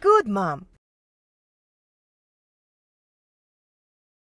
Good mom.